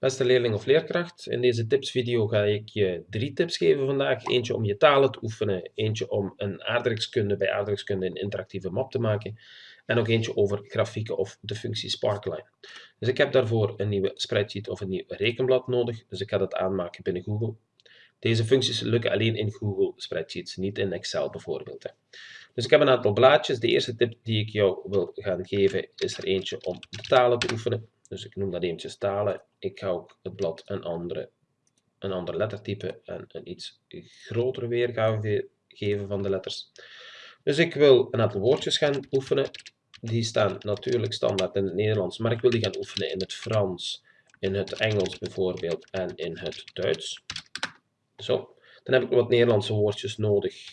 Beste leerling of leerkracht, in deze tipsvideo ga ik je drie tips geven vandaag. Eentje om je talen te oefenen, eentje om een aardrijkskunde bij aardrijkskunde een interactieve map te maken en ook eentje over grafieken of de functie Sparkline. Dus ik heb daarvoor een nieuwe spreadsheet of een nieuw rekenblad nodig, dus ik ga dat aanmaken binnen Google. Deze functies lukken alleen in Google Spreadsheets, niet in Excel bijvoorbeeld. Dus ik heb een aantal blaadjes. De eerste tip die ik jou wil gaan geven is er eentje om de talen te oefenen. Dus ik noem dat eventjes talen. Ik ga ook het blad een, andere, een ander lettertype en een iets grotere weergave geven van de letters. Dus ik wil een aantal woordjes gaan oefenen. Die staan natuurlijk standaard in het Nederlands, maar ik wil die gaan oefenen in het Frans, in het Engels bijvoorbeeld en in het Duits. Zo, dan heb ik wat Nederlandse woordjes nodig.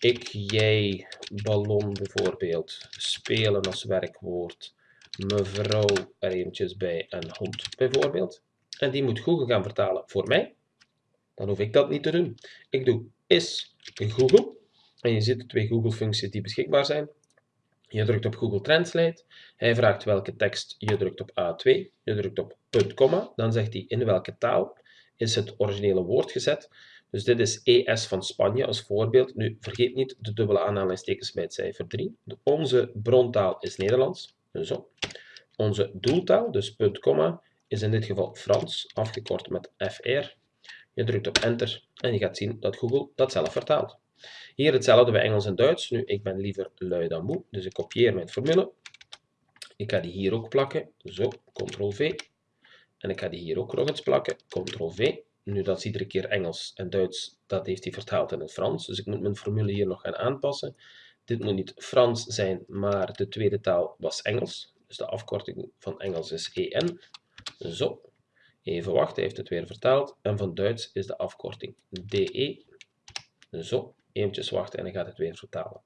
Ik, jij, ballon bijvoorbeeld, spelen als werkwoord, mevrouw er eventjes bij en hond bijvoorbeeld. En die moet Google gaan vertalen voor mij. Dan hoef ik dat niet te doen. Ik doe is Google. En je ziet de twee Google functies die beschikbaar zijn. Je drukt op Google Translate. Hij vraagt welke tekst. Je drukt op A2. Je drukt op punt, komma. Dan zegt hij in welke taal is het originele woord gezet. Dus dit is ES van Spanje als voorbeeld. Nu, vergeet niet de dubbele aanhalingstekens bij het cijfer 3. Onze brontaal is Nederlands. Zo. Onze doeltaal, dus punt, komma, is in dit geval Frans, afgekort met FR. Je drukt op enter en je gaat zien dat Google dat zelf vertaalt. Hier hetzelfde bij Engels en Duits. Nu, ik ben liever lui dan moe, dus ik kopieer mijn formule. Ik ga die hier ook plakken. Zo, ctrl-v. En ik ga die hier ook nog eens plakken. ctrl-v. Nu, dat is iedere keer Engels en Duits. Dat heeft hij vertaald in het Frans. Dus ik moet mijn formule hier nog gaan aanpassen. Dit moet niet Frans zijn, maar de tweede taal was Engels. Dus de afkorting van Engels is EN. Zo. Even wachten, hij heeft het weer vertaald. En van Duits is de afkorting DE. Zo. Eventjes wachten en dan gaat het weer vertalen.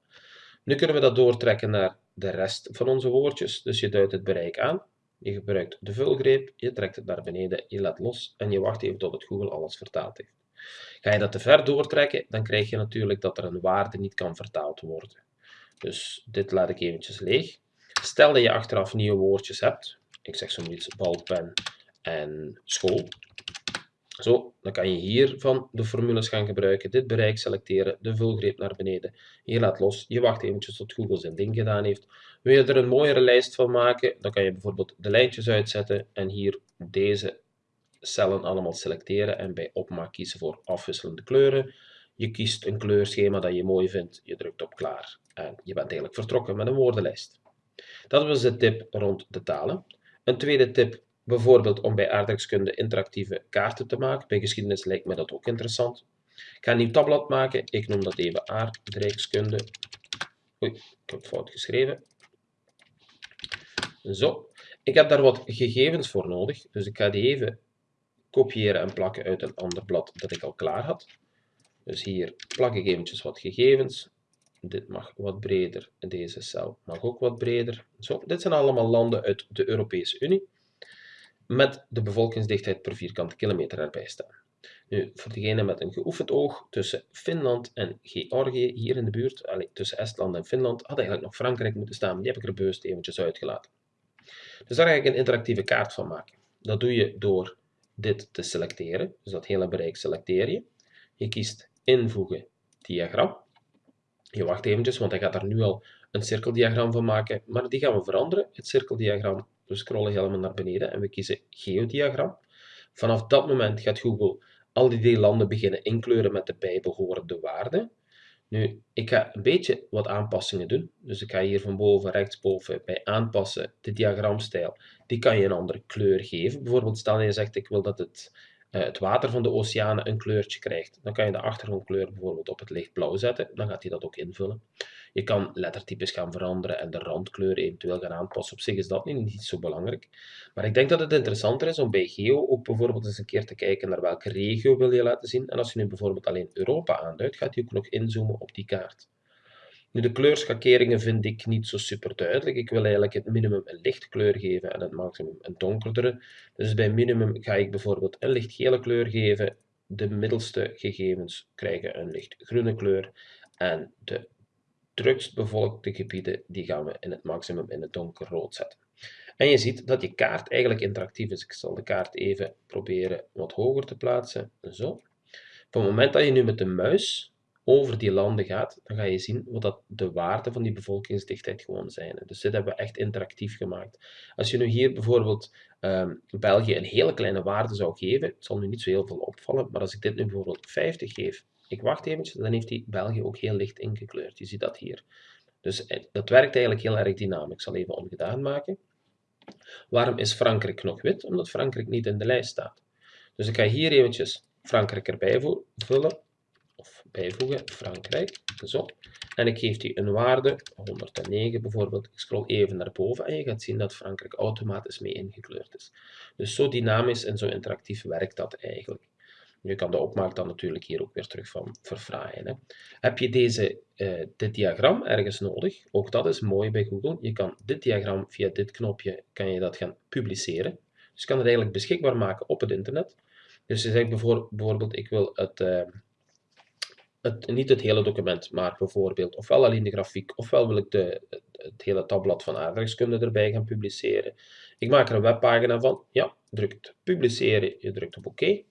Nu kunnen we dat doortrekken naar de rest van onze woordjes. Dus je duidt het bereik aan. Je gebruikt de vulgreep, je trekt het naar beneden, je laat los en je wacht even tot het Google alles vertaald heeft. Ga je dat te ver doortrekken, dan krijg je natuurlijk dat er een waarde niet kan vertaald worden. Dus dit laat ik eventjes leeg. Stel dat je achteraf nieuwe woordjes hebt, ik zeg zoiets balpen en school, zo, dan kan je hiervan de formules gaan gebruiken, dit bereik selecteren, de vulgreep naar beneden. Je laat los, je wacht eventjes tot Google zijn ding gedaan heeft. Wil je er een mooiere lijst van maken, dan kan je bijvoorbeeld de lijntjes uitzetten en hier deze cellen allemaal selecteren en bij opmaak kiezen voor afwisselende kleuren. Je kiest een kleurschema dat je mooi vindt, je drukt op klaar en je bent eigenlijk vertrokken met een woordenlijst. Dat was de tip rond de talen. Een tweede tip Bijvoorbeeld om bij aardrijkskunde interactieve kaarten te maken. Bij geschiedenis lijkt me dat ook interessant. Ik ga een nieuw tabblad maken. Ik noem dat even aardrijkskunde. Oei, ik heb fout geschreven. Zo. Ik heb daar wat gegevens voor nodig. Dus ik ga die even kopiëren en plakken uit een ander blad dat ik al klaar had. Dus hier plak ik eventjes wat gegevens. Dit mag wat breder. Deze cel mag ook wat breder. Zo, dit zijn allemaal landen uit de Europese Unie met de bevolkingsdichtheid per vierkante kilometer erbij staan. Nu, voor degene met een geoefend oog, tussen Finland en Georgië, hier in de buurt, allez, tussen Estland en Finland, had eigenlijk nog Frankrijk moeten staan, die heb ik er bewust eventjes uitgelaten. Dus daar ga ik een interactieve kaart van maken. Dat doe je door dit te selecteren, dus dat hele bereik selecteer je. Je kiest invoegen diagram. Je wacht eventjes, want hij gaat daar nu al een cirkeldiagram van maken, maar die gaan we veranderen. Het cirkeldiagram we scrollen helemaal naar beneden en we kiezen geodiagram. Vanaf dat moment gaat Google al die landen beginnen inkleuren met de bijbehorende waarden. Nu, ik ga een beetje wat aanpassingen doen. Dus ik ga hier van boven, rechtsboven bij aanpassen de diagramstijl. Die kan je een andere kleur geven. Bijvoorbeeld stel je zegt ik wil dat het eh, het water van de oceanen een kleurtje krijgt. Dan kan je de achtergrondkleur bijvoorbeeld op het lichtblauw zetten. Dan gaat hij dat ook invullen. Je kan lettertypes gaan veranderen en de randkleur eventueel gaan aanpassen. Op zich is dat niet zo belangrijk. Maar ik denk dat het interessanter is om bij Geo ook bijvoorbeeld eens een keer te kijken naar welke regio wil je laten zien. En als je nu bijvoorbeeld alleen Europa aanduidt, gaat hij ook nog inzoomen op die kaart. Nu, de kleurschakeringen vind ik niet zo super duidelijk. Ik wil eigenlijk het minimum een licht kleur geven en het maximum een donkerdere. Dus bij minimum ga ik bijvoorbeeld een lichtgele kleur geven. De middelste gegevens krijgen een lichtgroene kleur. En de drukst bevolkte gebieden die gaan we in het maximum in het donkerrood zetten. En je ziet dat je kaart eigenlijk interactief is. Ik zal de kaart even proberen wat hoger te plaatsen. Zo. Op het moment dat je nu met de muis over die landen gaat, dan ga je zien wat dat de waarden van die bevolkingsdichtheid gewoon zijn. Dus dit hebben we echt interactief gemaakt. Als je nu hier bijvoorbeeld um, België een hele kleine waarde zou geven, het zal nu niet zo heel veel opvallen, maar als ik dit nu bijvoorbeeld 50 geef, ik wacht eventjes, dan heeft hij België ook heel licht ingekleurd. Je ziet dat hier. Dus eh, dat werkt eigenlijk heel erg dynamisch. Ik zal even ongedaan maken. Waarom is Frankrijk nog wit? Omdat Frankrijk niet in de lijst staat. Dus ik ga hier eventjes Frankrijk erbij vullen, of bijvoegen, Frankrijk, zo. En ik geef die een waarde, 109 bijvoorbeeld. Ik scroll even naar boven en je gaat zien dat Frankrijk automatisch mee ingekleurd is. Dus zo dynamisch en zo interactief werkt dat eigenlijk. Je kan de opmaak dan natuurlijk hier ook weer terug van verfraaien. Hè. Heb je deze, uh, dit diagram ergens nodig? Ook dat is mooi bij Google. Je kan dit diagram via dit knopje kan je dat gaan publiceren. Dus je kan het eigenlijk beschikbaar maken op het internet. Dus je zegt bijvoorbeeld, ik wil het, uh, het, niet het hele document, maar bijvoorbeeld ofwel alleen de grafiek, ofwel wil ik de, het, hele tabblad van aardrijkskunde erbij gaan publiceren. Ik maak er een webpagina van. Ja, drukt publiceren, je drukt op oké.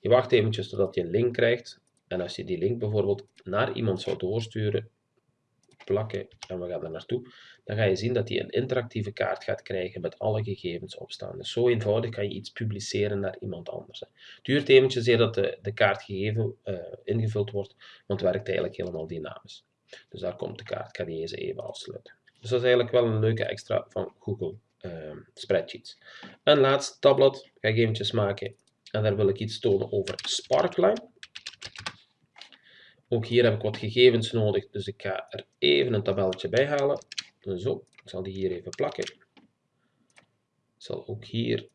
Je wacht eventjes totdat je een link krijgt. En als je die link bijvoorbeeld naar iemand zou doorsturen, plakken en we gaan er naartoe, dan ga je zien dat hij een interactieve kaart gaat krijgen met alle gegevens opstaan. Dus zo eenvoudig kan je iets publiceren naar iemand anders. Het duurt eventjes eer dat de, de kaart gegeven, uh, ingevuld wordt, want het werkt eigenlijk helemaal dynamisch. Dus daar komt de kaart. Ik ga die even afsluiten. Dus dat is eigenlijk wel een leuke extra van Google uh, Spreadsheets. Een laatste tabblad ga ik eventjes maken en daar wil ik iets tonen over Sparkline. Ook hier heb ik wat gegevens nodig, dus ik ga er even een tabelletje bij halen. Zo, ik zal die hier even plakken. Ik zal ook hier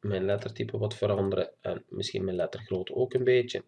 mijn lettertype wat veranderen en misschien mijn lettergrootte ook een beetje.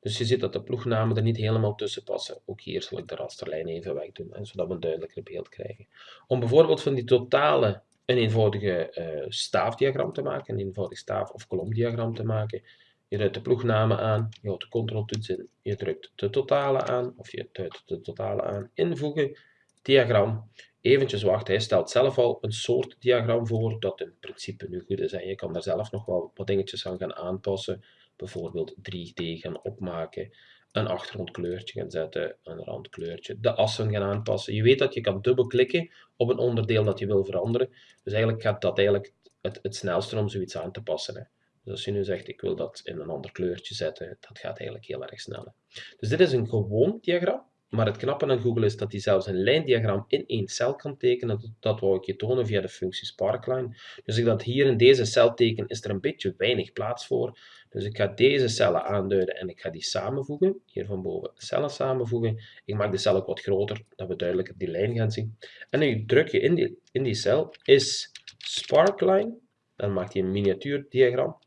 Dus je ziet dat de ploegnamen er niet helemaal tussen passen. Ook hier zal ik de rasterlijn even wegdoen, zodat we een duidelijker beeld krijgen. Om bijvoorbeeld van die totale een eenvoudige uh, staafdiagram te maken, een eenvoudig staaf- of kolomdiagram te maken. Je duidt de ploegnamen aan, je houdt de controltoets in, je drukt de totale aan, of je duidt de totale aan, invoegen, diagram. Eventjes wachten, hij stelt zelf al een soort diagram voor, dat in principe nu goed is. En je kan daar zelf nog wel wat dingetjes aan gaan aanpassen, bijvoorbeeld 3D gaan opmaken een achtergrondkleurtje gaan zetten, een randkleurtje, de assen gaan aanpassen. Je weet dat je kan dubbelklikken op een onderdeel dat je wil veranderen. Dus eigenlijk gaat dat eigenlijk het, het snelste om zoiets aan te passen. Hè. Dus als je nu zegt, ik wil dat in een ander kleurtje zetten, dat gaat eigenlijk heel erg snel. Dus dit is een gewoon diagram. Maar het knappe aan Google is dat hij zelfs een lijndiagram in één cel kan tekenen. Dat, dat wou ik je tonen via de functie Sparkline. Dus ik dat hier in deze cel teken, is er een beetje weinig plaats voor. Dus ik ga deze cellen aanduiden en ik ga die samenvoegen. Hier van boven cellen samenvoegen. Ik maak de cel ook wat groter, dat we duidelijk die lijn gaan zien. En nu druk je in die, in die cel is Sparkline. Dan maakt hij een miniatuurdiagram.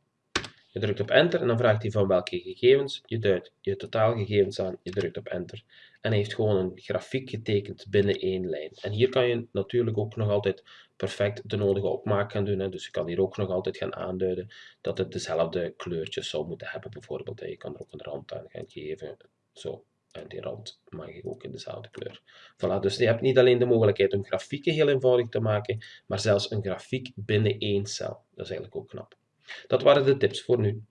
Je drukt op enter en dan vraagt hij van welke gegevens. Je duidt je totaalgegevens aan, je drukt op enter. En hij heeft gewoon een grafiek getekend binnen één lijn. En hier kan je natuurlijk ook nog altijd perfect de nodige opmaak gaan doen. Hè. Dus je kan hier ook nog altijd gaan aanduiden dat het dezelfde kleurtjes zou moeten hebben bijvoorbeeld. Je kan er ook een rand aan gaan geven. Zo. En die rand mag ik ook in dezelfde kleur. Voilà, dus je hebt niet alleen de mogelijkheid om grafieken heel eenvoudig te maken, maar zelfs een grafiek binnen één cel. Dat is eigenlijk ook knap. Dat waren de tips voor nu.